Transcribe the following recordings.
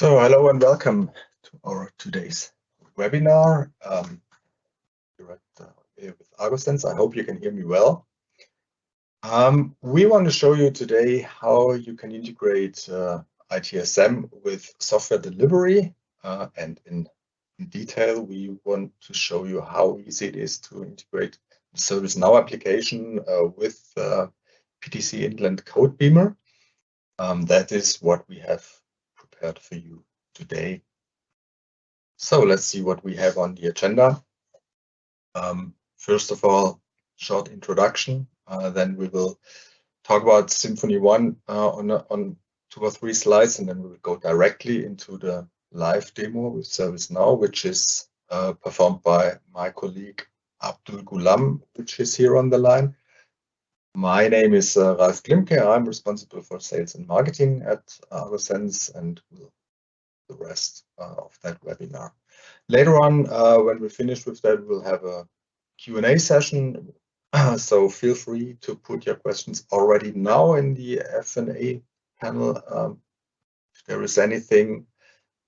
So hello and welcome to our today's webinar um, here, at, uh, here with agosense. I hope you can hear me well. Um, we want to show you today how you can integrate uh, ITSM with software delivery uh, and in, in, detail we want to show you how easy it is to integrate ServiceNow application uh, with uh, PTC Intland Codebeamer. Um, that is what we have prepared for you today. So let's see what we have on the agenda. Um, first of all, short introduction. Uh, then we will talk about Symphony One uh, on on two or three slides, and then we will go directly into the live demo with ServiceNow, which is uh, performed by my colleague Abdul Gulam, which is here on the line. My name is uh, Ralf Klimke. I'm responsible for sales and marketing at agosense and the rest uh, of that webinar. Later on, uh, when we finish with that, we'll have a Q&A session. so feel free to put your questions already now in the F&A panel. Um, if there is anything,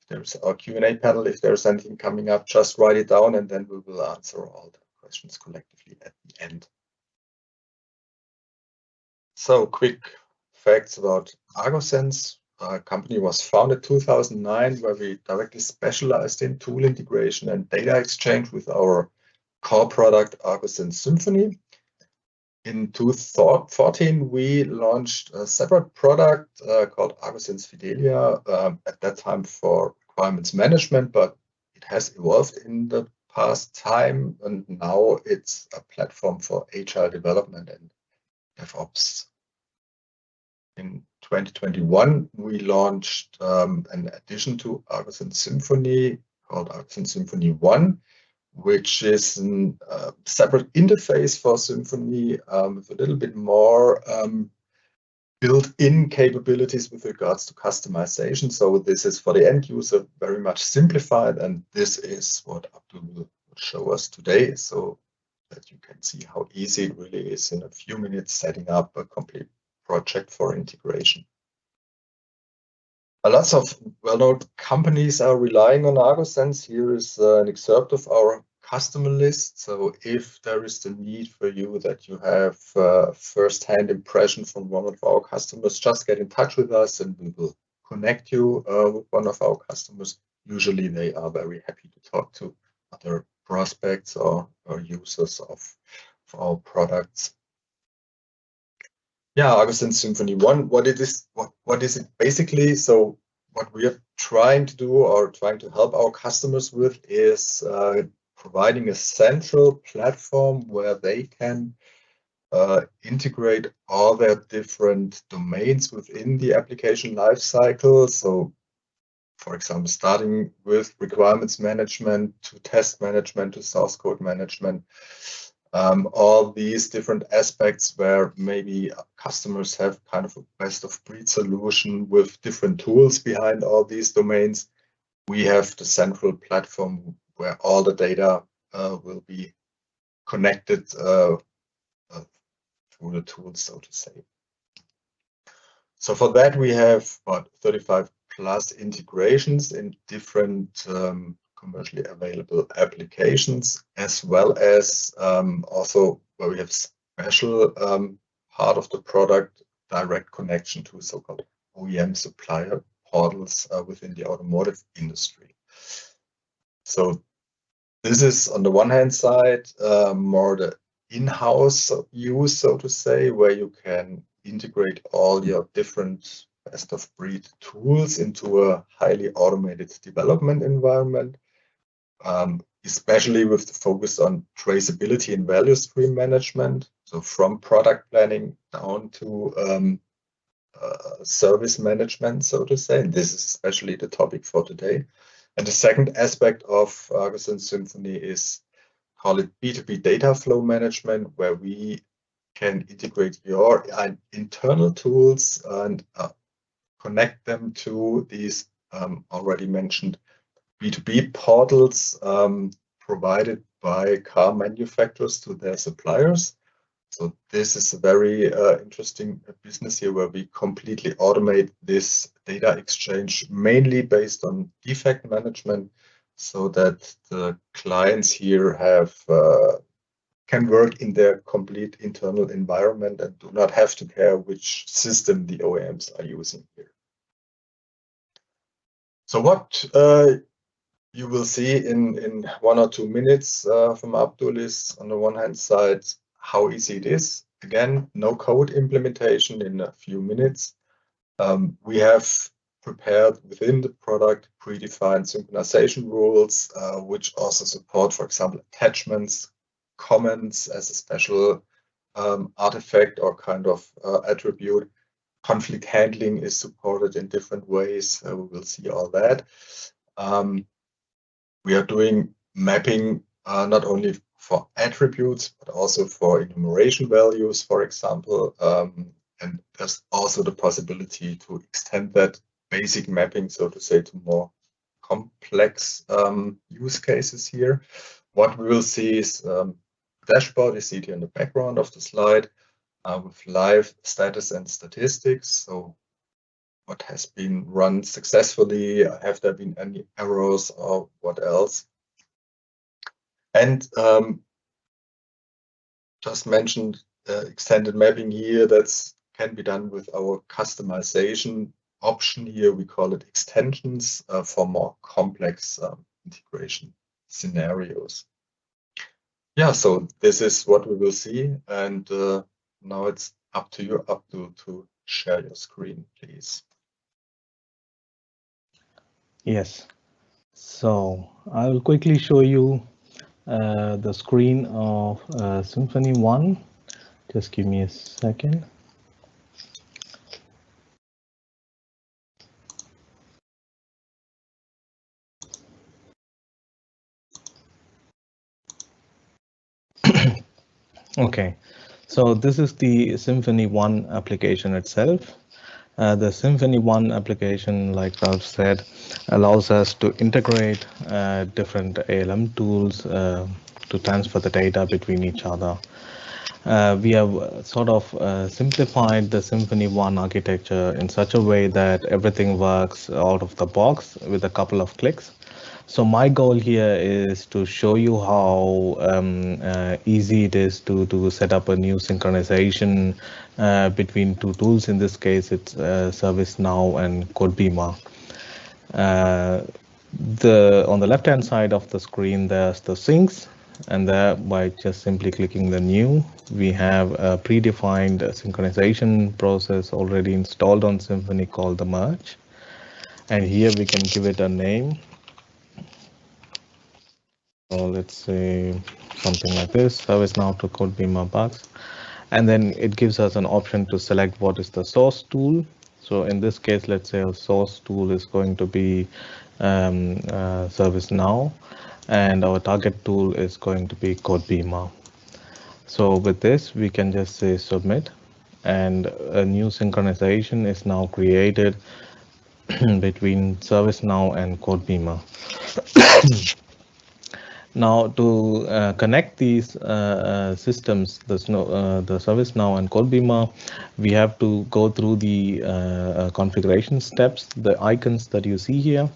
if there's our Q&A panel, if there's anything coming up, just write it down and then we will answer all the questions collectively at the end. So quick facts about agosense. Our company was founded 2009 where we directly specialized in tool integration and data exchange with our core product agosense Symphony. In 2014, we launched a separate product uh, called agosense Fidelia, um, at that time for requirements management, but it has evolved in the past time, and now it's a platform for agile development and DevOps in 2021, we launched um, an addition to agosense Symphony called agosense Symphony One, which is a uh, separate interface for Symphony um, with a little bit more um, built-in capabilities with regards to customization. So this is for the end user very much simplified, and this is what Abdul will show us today, so that you can see how easy it really is in a few minutes setting up a complete project for integration. A lots of well-known companies are relying on agosense. Here is uh, an excerpt of our customer list. So if there is the need for you that you have uh, first-hand impression from one of our customers, just get in touch with us and we will connect you uh, with one of our customers. Usually they are very happy to talk to other prospects or, or users of, of our products. Yeah, agosense Symphony One. What it is, what what is it basically? So what we are trying to do or trying to help our customers with is uh, providing a central platform where they can uh, integrate all their different domains within the application lifecycle. So, for example, starting with requirements management to test management to source code management, um, all these different aspects where maybe customers have kind of a best of breed solution with different tools behind all these domains. We have the central platform where all the data uh, will be connected uh, uh, through the tools, so to say. So for that, we have about 35 plus integrations in different um, commercially available applications, as well as um, also where we have special um, part of the product, direct connection to so-called OEM supplier portals uh, within the automotive industry. So this is on the one hand side uh, more the in-house use, so to say, where you can integrate all your different best of breed tools into a highly automated development environment um, especially with the focus on traceability and value stream management. So from product planning down to um, uh, service management, so to say. And this is especially the topic for today. And the second aspect of agosense Symphony is call it B2B data flow management, where we can integrate your uh, internal tools and uh, connect them to these um, already mentioned B2B portals um, provided by car manufacturers to their suppliers. So this is a very uh, interesting business here where we completely automate this data exchange mainly based on defect management so that the clients here have uh, can work in their complete internal environment and do not have to care which system the OEMs are using here. So what uh, you will see in, in one or two minutes uh, from Abdul is on the one hand side, how easy it is. Again, no code implementation in a few minutes. Um, we have prepared within the product predefined synchronization rules, uh, which also support, for example, attachments, comments as a special um, artifact or kind of uh, attribute. Conflict handling is supported in different ways. We will see all that. Um, we are doing mapping uh, not only for attributes, but also for enumeration values, for example. Um, and there's also the possibility to extend that basic mapping, so to say, to more complex um, use cases here. What we will see is um, dashboard. You see it here in the background of the slide uh, with live status and statistics. So what has been run successfully? Have there been any errors or what else? And um, just mentioned uh, extended mapping here. That's can be done with our customization option here. We call it extensions uh, for more complex um, integration scenarios. Yeah, so this is what we will see. And uh, now it's up to you, Abdul, to share your screen, please. Yes. So I will quickly show you uh, the screen of uh, Symphony 1. Just give me a second. okay, so this is the Symphony 1 application itself. Uh, the Symphony 1 application, like Ralph said, allows us to integrate uh, different ALM tools uh, to transfer the data between each other. Uh, we have sort of uh, simplified the Symphony 1 architecture in such a way that everything works out of the box with a couple of clicks. So my goal here is to show you how um, uh, easy it is to, to set up a new synchronization uh, between two tools. In this case, it's uh, ServiceNow and Codebeamer. Uh, the on the left hand side of the screen, there's the syncs, and there by just simply clicking the new, we have a predefined synchronization process already installed on Symphony called the merge. And here we can give it a name so let's say something like this, ServiceNow to Codebeamer bugs. And then it gives us an option to select what is the source tool. So in this case, let's say a source tool is going to be um, uh, ServiceNow, and our target tool is going to be Codebeamer. So with this, we can just say submit, and a new synchronization is now created between ServiceNow and Codebeamer. Now to uh, connect these uh, uh, systems, the, uh, the ServiceNow and Codebeamer, we have to go through the uh, uh, configuration steps, the icons that you see here.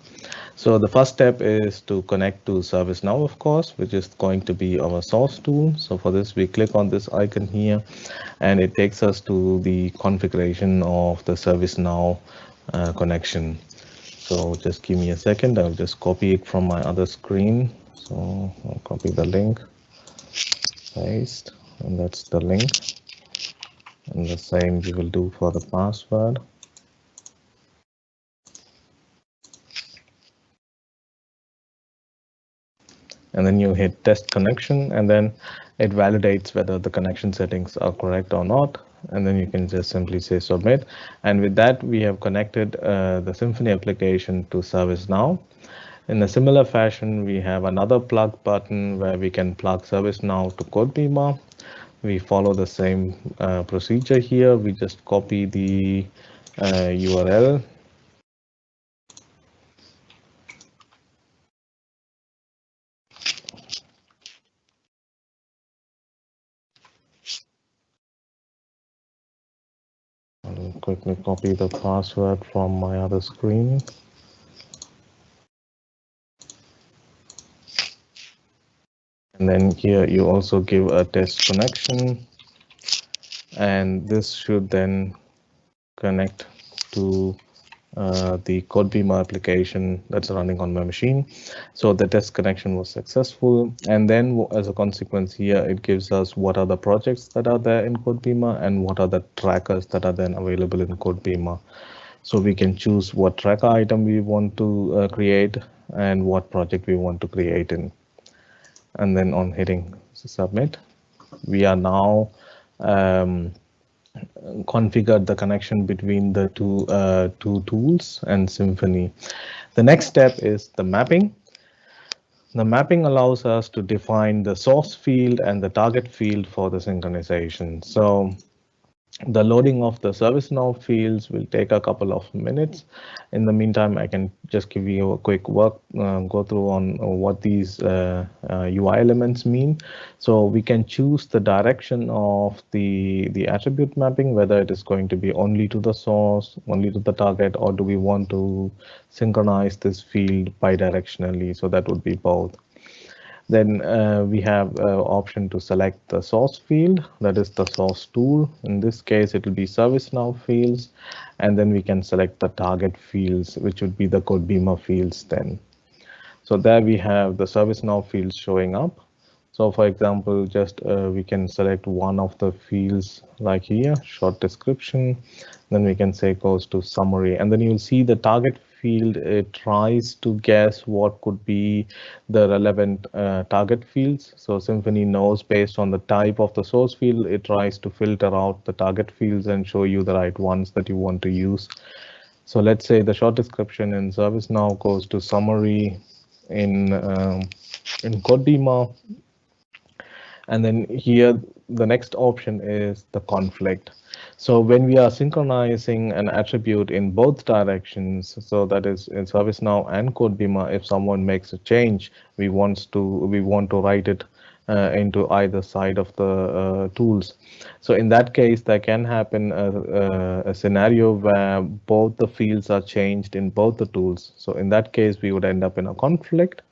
So the first step is to connect to ServiceNow, of course, which is going to be our source tool. So for this, we click on this icon here, and it takes us to the configuration of the ServiceNow connection. So just give me a second. I'll just copy it from my other screen so I'll copy the link paste and that's the link. And the same we will do for the password. And then you hit test connection and then it validates whether the connection settings are correct or not. And then you can just simply say submit. And with that we have connected uh, the symphony application to ServiceNow in a similar fashion, we have another plug button where we can plug ServiceNow to Codebeamer. We follow the same uh, procedure here. We just copy the uh, URL quickly copy the password from my other screen. And then here you also give a test connection and this should then connect to uh, the CodeBeamer application that's running on my machine. So the test connection was successful. And then as a consequence here, it gives us what are the projects that are there in CodeBeamer and what are the trackers that are then available in CodeBeamer. So we can choose what tracker item we want to uh, create and what project we want to create in. And then on hitting submit, we are now um, configured the connection between the two uh, two tools and Symphony. The next step is the mapping. The mapping allows us to define the source field and the target field for the synchronization. So the loading of the ServiceNow fields will take a couple of minutes. In the meantime, I can just give you a quick work uh, go through on what these uh, uh, UI elements mean. So we can choose the direction of the, the attribute mapping, whether it is going to be only to the source, only to the target, or do we want to synchronize this field bidirectionally? So that would be both. Then uh, we have uh, option to select the source field, that is the source tool. In this case, it will be ServiceNow fields, and then we can select the target fields, which would be the CodeBeamer fields then. So there we have the ServiceNow fields showing up. So for example, just uh, we can select one of the fields like here, short description, then we can say goes to summary, and then you'll see the target field it tries to guess what could be the relevant uh, target fields. So Symphony knows based on the type of the source field, it tries to filter out the target fields and show you the right ones that you want to use. So let's say the short description in ServiceNow goes to summary in um, in CodeBeamer. And then here, the next option is the conflict. So when we are synchronizing an attribute in both directions, so that is in ServiceNow and CodeBeamer, if someone makes a change, we want to we want to write it uh, into either side of the uh, tools. So in that case, there can happen a, a, a, scenario where both the fields are changed in both the tools. So in that case, we would end up in a conflict.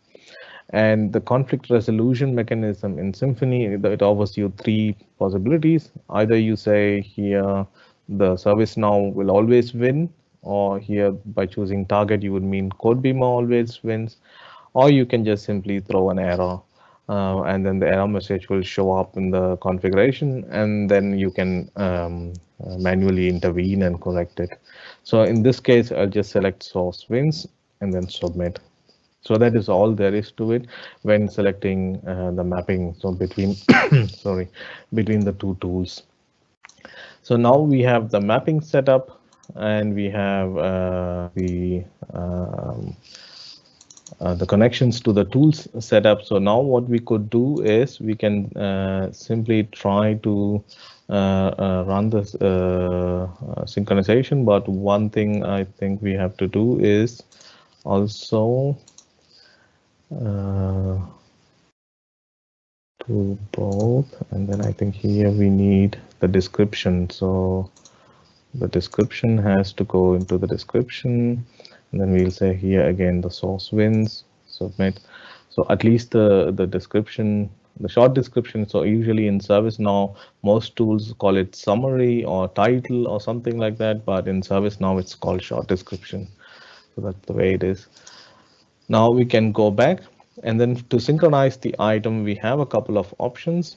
And the conflict resolution mechanism in Symphony, it offers you three possibilities. Either you say here the service now will always win, or here by choosing target, you would mean CodeBeamer always wins, or you can just simply throw an error uh, and then the error message will show up in the configuration and then you can um, uh, manually intervene and correct it. So in this case, I'll just select source wins and then submit. So that is all there is to it when selecting uh, the mapping. So between sorry between the two tools. So now we have the mapping setup and we have uh, the um, uh, the connections to the tools setup. So now what we could do is we can uh, simply try to uh, uh run this uh, synchronization. But one thing I think we have to do is also uh, to both and then I think here we need the description. So the description has to go into the description and then we'll say here again the source wins submit. So at least the the description the short description so usually in ServiceNow most tools call it summary or title or something like that but in ServiceNow it's called short description. So that's the way it is now we can go back and then to synchronize the item, we have a couple of options.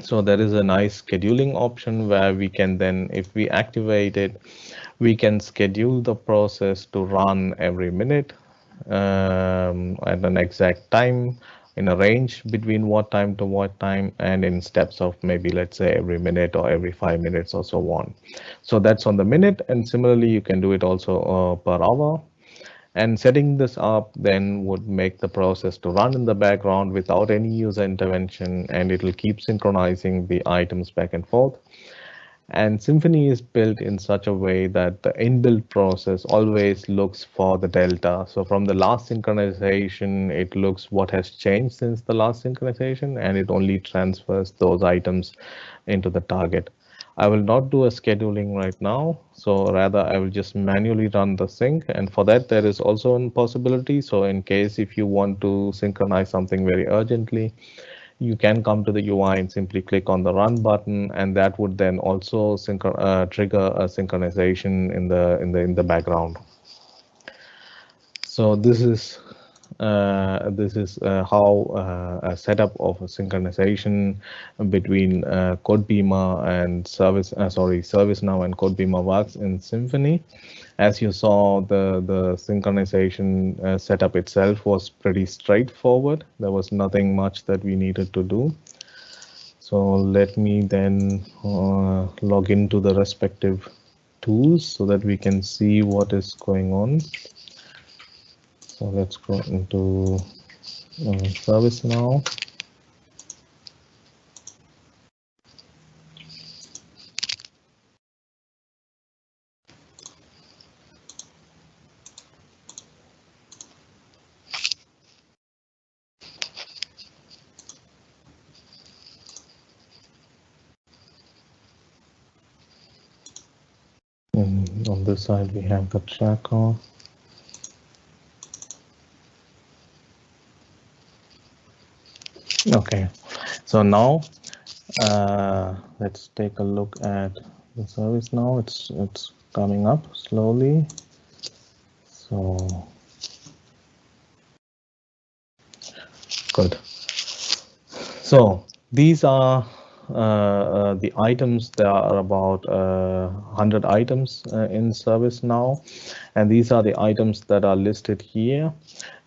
So there is a nice scheduling option where we can then, if we activate it, we can schedule the process to run every minute um, at an exact time in a range between what time to what time and in steps of maybe let's say every minute or every five minutes or so on. So that's on the minute and similarly you can do it also uh, per hour and setting this up then would make the process to run in the background without any user intervention and it will keep synchronizing the items back and forth. And Symphony is built in such a way that the inbuilt process always looks for the delta. So from the last synchronization, it looks what has changed since the last synchronization, and it only transfers those items into the target. I will not do a scheduling right now. So rather I will just manually run the sync. And for that, there is also a possibility. So in case if you want to synchronize something very urgently, you can come to the UI and simply click on the run button, and that would then also uh, trigger a synchronization in the in the in the background. So this is this is uh, how uh, a setup of a synchronization between uh, CodeBeamer and Service, uh, sorry, ServiceNow and CodeBeamer works in Symphony. As you saw, the, the synchronization uh, setup itself was pretty straightforward. There was nothing much that we needed to do. So let me then log into the respective tools so that we can see what is going on. So let's go into uh, service now. And on this side, we have the tracker. Okay, so now uh, let's take a look at the service now. It's it's coming up slowly. So good. So these are uh, uh, the items. There are about 100 uh, items in service now, and these are the items that are listed here.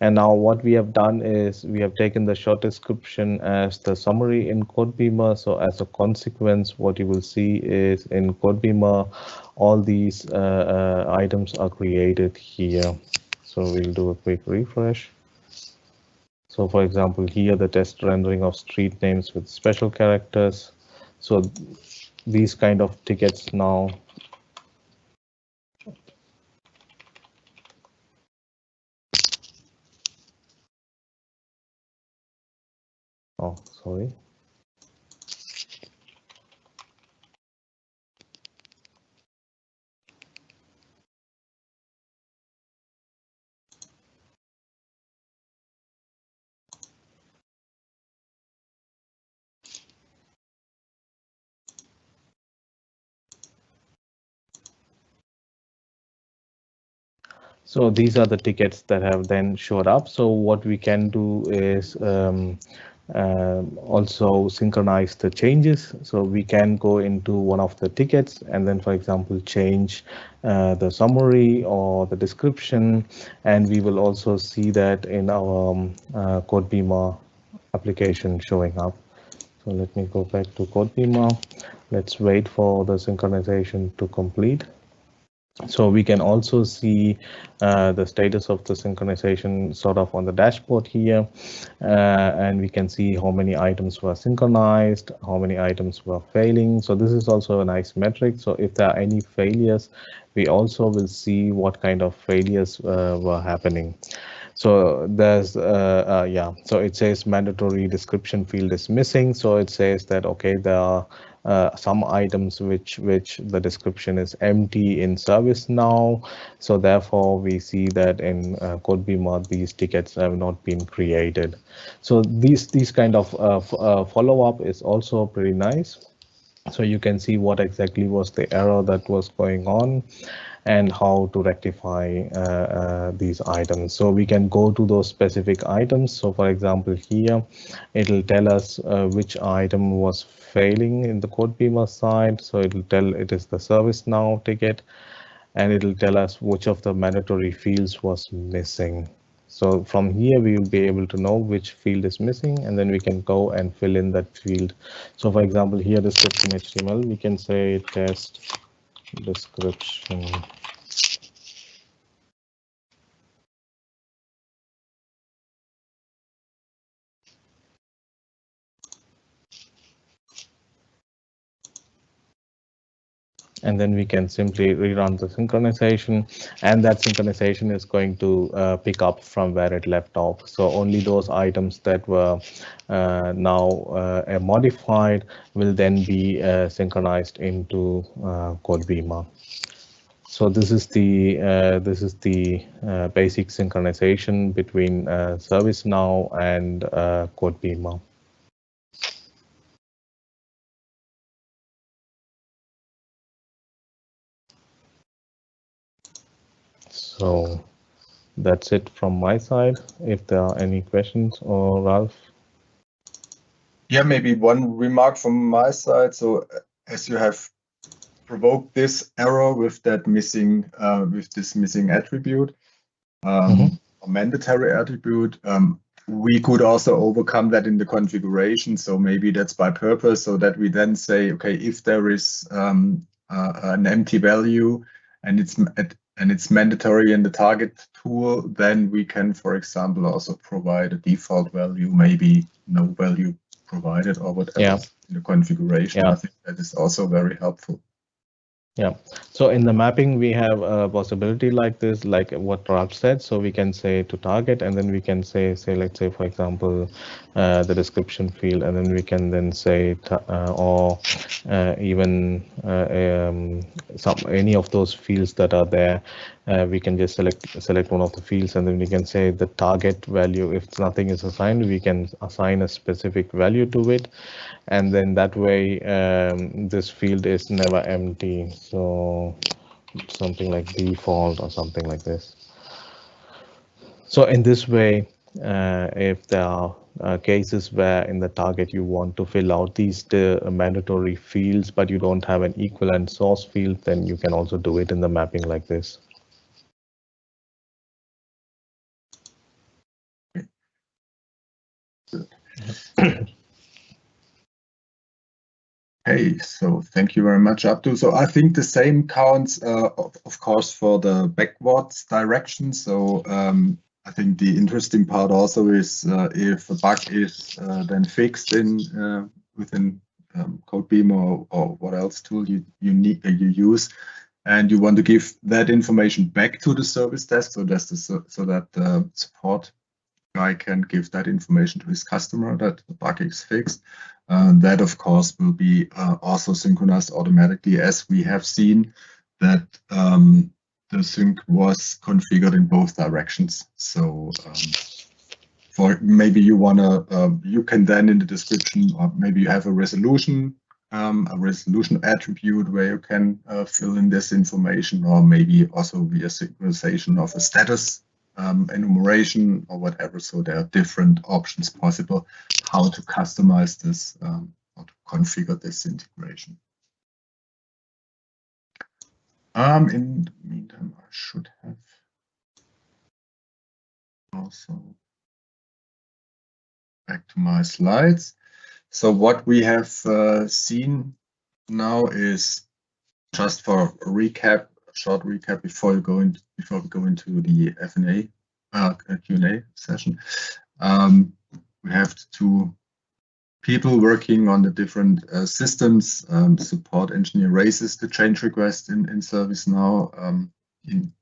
And now what we have done is we have taken the short description as the summary in CodeBeamer. So as a consequence, what you will see is in CodeBeamer, all these items are created here. So we'll do a quick refresh. So for example, here the test rendering of street names with special characters. So these kind of tickets now Oh, sorry. So these are the tickets that have then showed up. So what we can do is um, uh, also synchronize the changes. So we can go into one of the tickets and then, for example, change uh, the summary or the description. And we will also see that in our um, uh, CodeBeamer application showing up. So let me go back to CodeBeamer. Let's wait for the synchronization to complete. So we can also see uh, the status of the synchronization sort of on the dashboard here, uh, and we can see how many items were synchronized, how many items were failing. So this is also a nice metric. So if there are any failures, we also will see what kind of failures uh, were happening. So there's, uh, uh, yeah, so it says mandatory description field is missing. So it says that, okay, there are uh, some items which which the description is empty in service now. So therefore, we see that in uh, CodeBeamer, these tickets have not been created. So these these kind of uh, uh, follow up is also pretty nice. So you can see what exactly was the error that was going on and how to rectify uh, uh, these items. So we can go to those specific items. So for example, here, it'll tell us uh, which item was failing in the CodeBeamer side. So it'll tell it is the ServiceNow ticket, and it'll tell us which of the mandatory fields was missing. So from here, we will be able to know which field is missing, and then we can go and fill in that field. So for example, here the script HTML, we can say test description and then we can simply rerun the synchronization and that synchronization is going to uh, pick up from where it left off. So only those items that were uh, now uh, modified will then be uh, synchronized into uh, CodeBeamer. So this is the uh, this is the basic synchronization between ServiceNow and CodeBeamer. So that's it from my side. If there are any questions or Ralph. Yeah, maybe one remark from my side. So as you have provoked this error with that missing uh, with this missing attribute um, mm -hmm. or mandatory attribute. Um, we could also overcome that in the configuration. So maybe that's by purpose, so that we then say, okay, if there is um, uh, an empty value and it's and it's mandatory in the target tool, then we can, for example, also provide a default value, maybe no value provided or whatever yeah. in the configuration. Yeah. I think that is also very helpful. Yeah. So in the mapping, we have a possibility like this, like what Ralph said. So we can say to target, and then we can say, say, let's say, for example, uh, the description field, and then we can then say, uh, or uh, even uh, um, some any of those fields that are there, uh, we can just select select one of the fields, and then we can say the target value. If nothing is assigned, we can assign a specific value to it, and then that way um, this field is never empty. So something like default or something like this. So in this way uh, if there are uh, cases where in the target you want to fill out these the mandatory fields but you don't have an equivalent source field then you can also do it in the mapping like this Hey, so thank you very much, Abdul. So I think the same counts, uh, of, of, course, for the backwards direction. So um, I think the interesting part also is uh, if a bug is uh, then fixed in uh, within um, CodeBeamer or, or, what else tool you you need uh, you use, and you want to give that information back to the service desk, so that's the, so that the support guy can give that information to his customer that the bug is fixed. Uh, that, of course, will be uh, also synchronized automatically as we have seen that um, the sync was configured in both directions. So um, for maybe you want to, uh, you can then in the description, or maybe you have a resolution, um, a resolution attribute where you can fill in this information, or maybe also via synchronization of a status um, enumeration or whatever. So there are different options possible how to customize this um, or to configure this integration. Um, in the meantime, I should have also back to my slides. So what we have uh, seen now is just for recap short recap before you go into before we go into the FNA uh, Q&A session. Um, we have two people working on the different uh, systems. Um, support engineer raises the change request in, in ServiceNow. Um, in,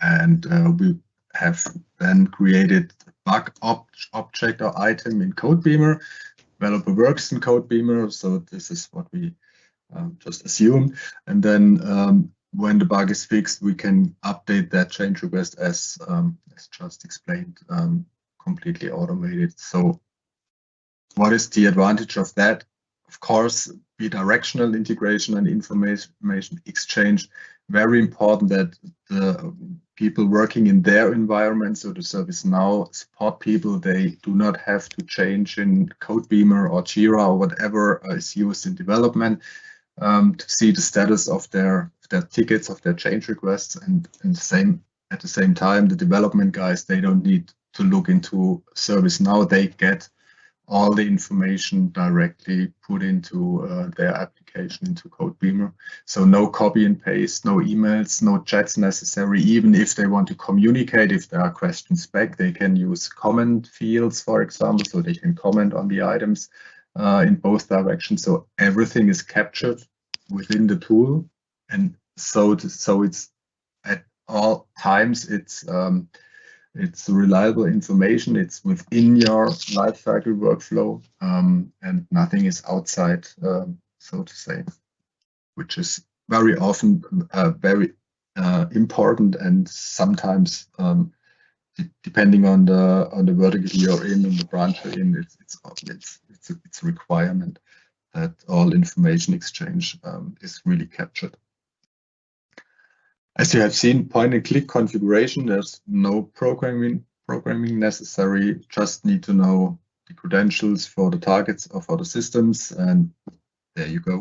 and uh, we have then created bug ob object or item in CodeBeamer. Developer works in CodeBeamer, so this is what we um, just assume. And then um, when the bug is fixed, we can update that change request as, um, as just explained, um, completely automated. So what is the advantage of that? Of course, bidirectional integration and information exchange, very important that the people working in their environment, so the ServiceNow support people, they do not have to change in CodeBeamer or Jira or whatever is used in development um, to see the status of their their tickets of their change requests and, and same at the same time the development guys they don't need to look into ServiceNow they get all the information directly put into uh, their application into CodeBeamer. So no copy and paste, no emails, no chats necessary. Even if they want to communicate, if there are questions back, they can use comment fields, for example, so they can comment on the items uh, in both directions. So everything is captured within the tool, and so so it's at all times it's um, it's reliable information. It's within your lifecycle workflow, um, and nothing is outside, um, so to say, which is very often uh, very uh, important and sometimes um, depending on the on the vertical you're in and the branch you're in, it's it's it's it's a, it's a requirement that all information exchange um, is really captured. As you have seen, point and click configuration, there's no programming programming necessary, just need to know the credentials for the targets or for the systems, and there you go.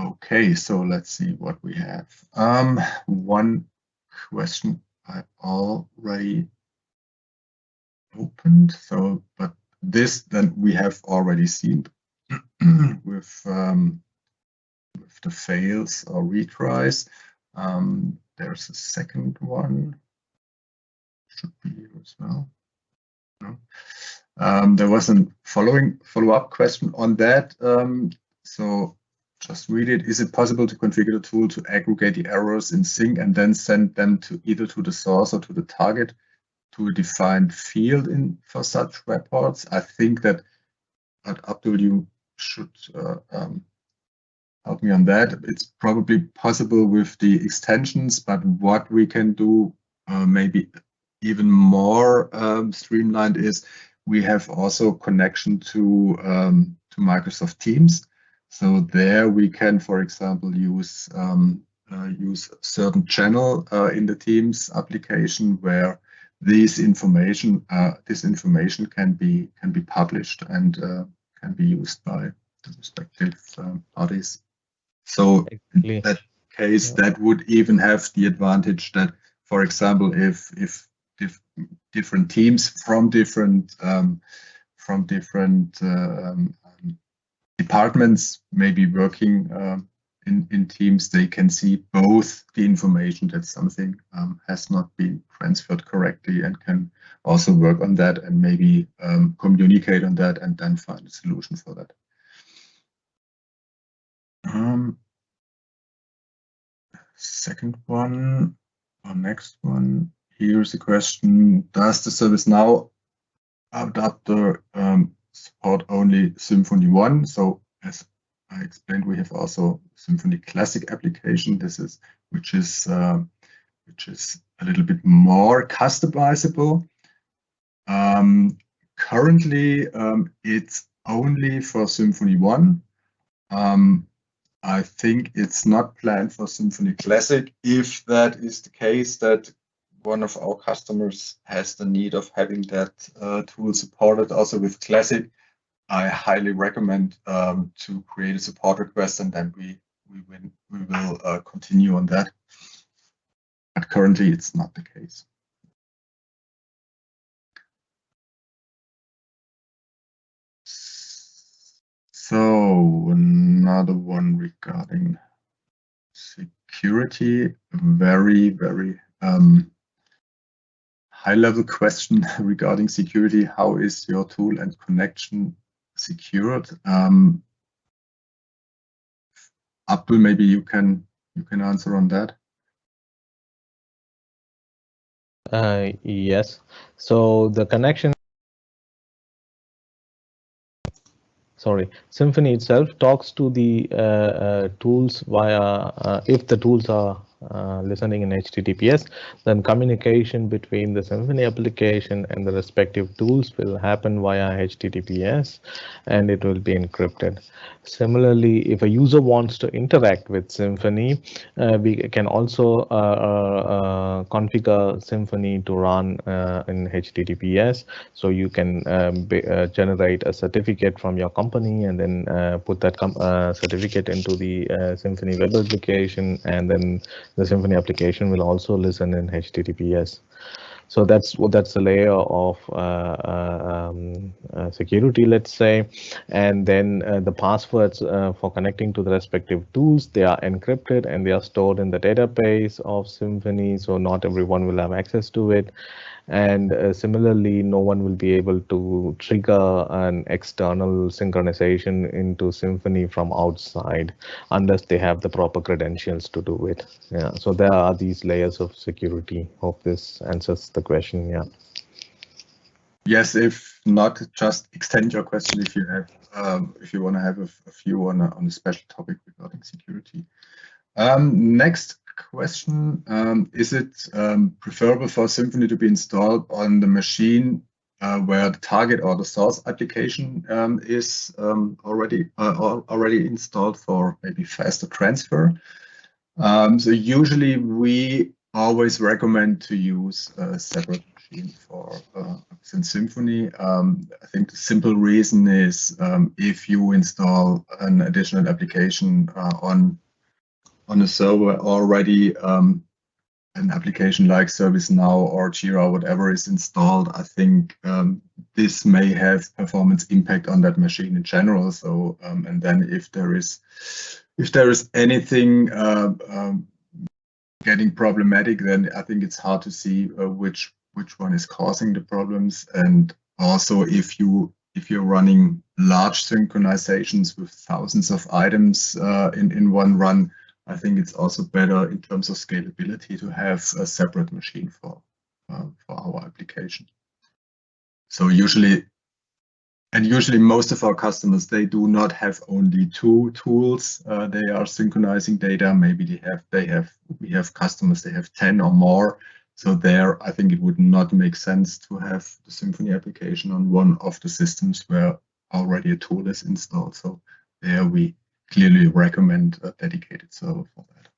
Okay, so let's see what we have. Um, one question I already opened, so but this then we have already seen with um, with the fails or retries. Um, there's a second one. Should be here as well. No. Um, there was a following follow-up question on that. Um, so just read it. Is it possible to configure the tool to aggregate the errors in sync and then send them to either to the source or to the target to a defined field in for such reports? I think that at Abdul, you should uh, um, help me on that. It's probably possible with the extensions, but what we can do uh, maybe even more um, streamlined is we have also connection to um, to Microsoft Teams. So there we can, for example, use um, uh, use certain channel uh, in the Teams application where this information uh, this information can be can be published and uh, can be used by the respective um, parties. So exactly. in that case, yeah. that would even have the advantage that, for example, if if dif different teams from different um, from different uh, um, departments maybe working uh, in, in teams, they can see both the information that something um, has not been transferred correctly and can also work on that and maybe um, communicate on that and then find a solution for that. Um, second one, or next one, here's a question. Does the ServiceNow adapter um, support only Symphony 1? So as I explained, we have also Symphony Classic application. This is which is uh, which is a little bit more customizable. Um, currently, um, it's only for Symphony 1. Um, I think it's not planned for Symphony Classic. If that is the case, that one of our customers has the need of having that uh, tool supported also with Classic, I highly recommend um, to create a support request and then we we will, we will uh, continue on that. But currently, it's not the case. So another one regarding security, very, very um, high level question regarding security. How is your tool and connection secured. Um, Abdul, maybe you can you can answer on that. Uh, yes. So the connection. Sorry, Symphony itself talks to the uh, uh, tools via uh, if the tools are uh, listening in HTTPS, then communication between the Symphony application and the respective tools will happen via HTTPS and it will be encrypted. Similarly, if a user wants to interact with Symphony, uh, we can also uh, uh, uh configure Symphony to run in HTTPS. So you can um, be, generate a certificate from your company and then put that certificate into the Symphony web application and then the Symphony application will also listen in HTTPS. So that's what that's a layer of uh, uh, um, uh, security, let's say, and then uh, the passwords uh, for connecting to the respective tools they are encrypted and they are stored in the database of Symphony, so not everyone will have access to it And uh, similarly, no one will be able to trigger an external synchronization into Symphony from outside unless they have the proper credentials to do it. Yeah, so there are these layers of security. Hope this answers the question. Yeah. Yes, if not, just extend your question if you have, um, if you want to have a, a few on a, on a special topic regarding security. Um, next question, um, is it um, preferable for Symphony to be installed on the machine uh, where the target or the source application um, is um, already uh, already installed for maybe faster transfer? Um, so usually we always recommend to use a separate machine for uh, Symphony. Um, I think the simple reason is if you install an additional application uh, on on a server already um, an application like ServiceNow or Jira, whatever is installed, I think um, this may have performance impact on that machine in general. So, um, and then if there is, if there is anything uh, um, getting problematic, then I think it's hard to see uh, which which one is causing the problems. And also, if you if you're running large synchronizations with thousands of items uh, in in one run, I think it's also better in terms of scalability to have a separate machine for, uh, for our application. So usually, and usually most of our customers, they do not have only two tools. Uh, they are synchronizing data. Maybe they have, they have, we have customers, they have 10 or more. So there, I think it would not make sense to have the Symphony application on one of the systems where already a tool is installed. So there we clearly recommend a dedicated server for that.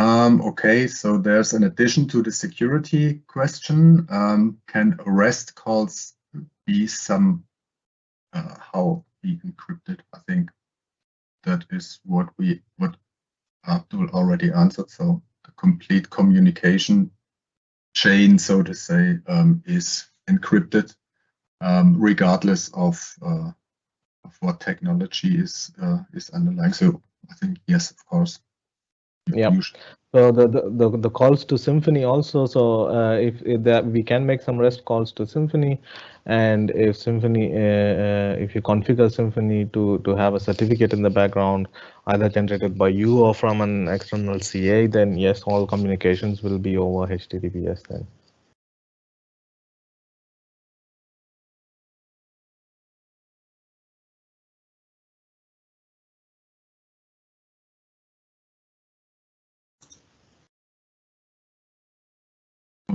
Um, okay, so there's an addition to the security question. Um, can REST calls be some uh, how be encrypted? I think that is what we what Abdul already answered. So the complete communication chain, so to say, um, is encrypted um, regardless of, uh, of what technology is uh, is underlying. So I think yes, of course. Yeah. So the, the, the calls to Symphony also. So uh, if, if, that we can make some REST calls to Symphony, and if Symphony, uh, uh, if you configure Symphony to to have a certificate in the background, either generated by you or from an external CA, then yes, all communications will be over HTTPS then.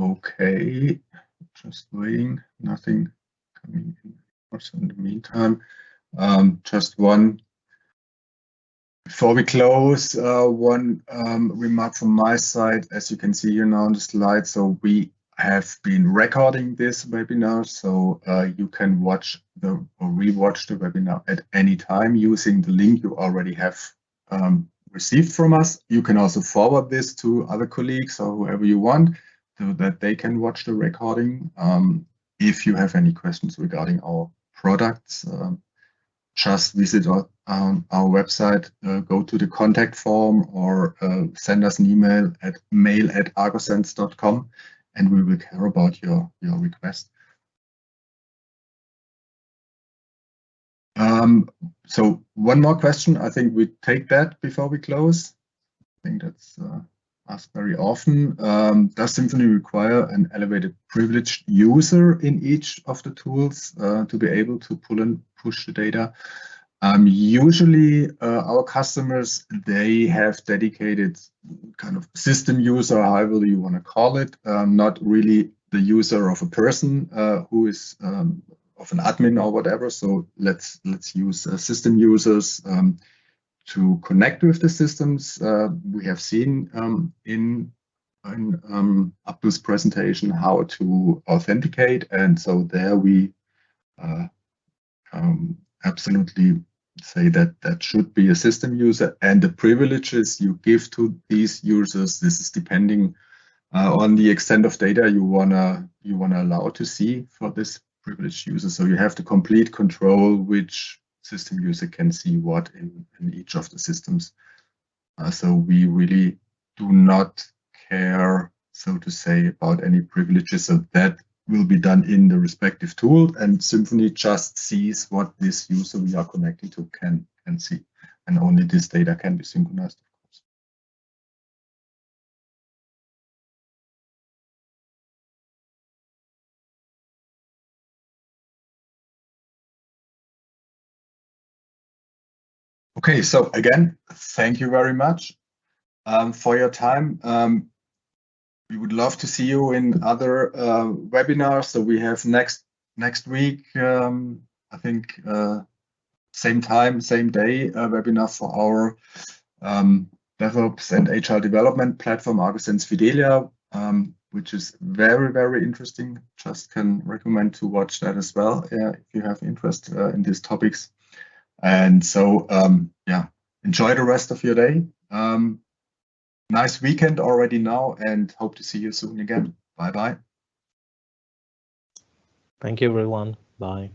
Okay, just waiting, nothing coming in. Also, in the meantime, um, just one. Before we close, uh, one um, remark from my side. As you can see here now on the slide, so we have been recording this webinar, so uh, you can watch the or rewatch the webinar at any time using the link you already have um, received from us. You can also forward this to other colleagues or whoever you want so that they can watch the recording. Um, if you have any questions regarding our products, um, just visit our, um, our website, uh, go to the contact form or uh, send us an email at mail at agosense.com and we will care about your, your request. Um, so one more question. I think we take that before we close. I think that's uh, asked very often. Um, does Symphony require an elevated privileged user in each of the tools uh, to be able to pull and push the data? Um, usually uh, our customers, they have dedicated kind of system user, however you want to call it, um, not really the user of a person uh, who is um, of an admin or whatever. So let's let's use uh, system users. To connect with the systems. Uh, we have seen um, in, in um, Abdul's presentation how to authenticate. And so there we uh, um, absolutely say that that should be a system user and the privileges you give to these users, this is depending uh, on the extent of data you wanna you wanna allow to see for this privileged user. So you have the complete control which system user can see what in, in each of the systems. Uh, so we really do not care, so to say, about any privileges. So that will be done in the respective tool and Symphony just sees what this user we are connecting to can, can see. And only this data can be synchronized, Okay, so again, thank you very much um, for your time. Um, we would love to see you in other uh, webinars. So we have next next week, um, I think, uh, same time, same day, a webinar for our um, DevOps and HR development platform, agosense Fidelia, um, which is very, very interesting. Just can recommend to watch that as well uh, if you have interest uh, in these topics. And so, um, yeah, enjoy the rest of your day. Um, nice weekend already now and hope to see you soon again. Bye bye. Thank you, everyone. Bye.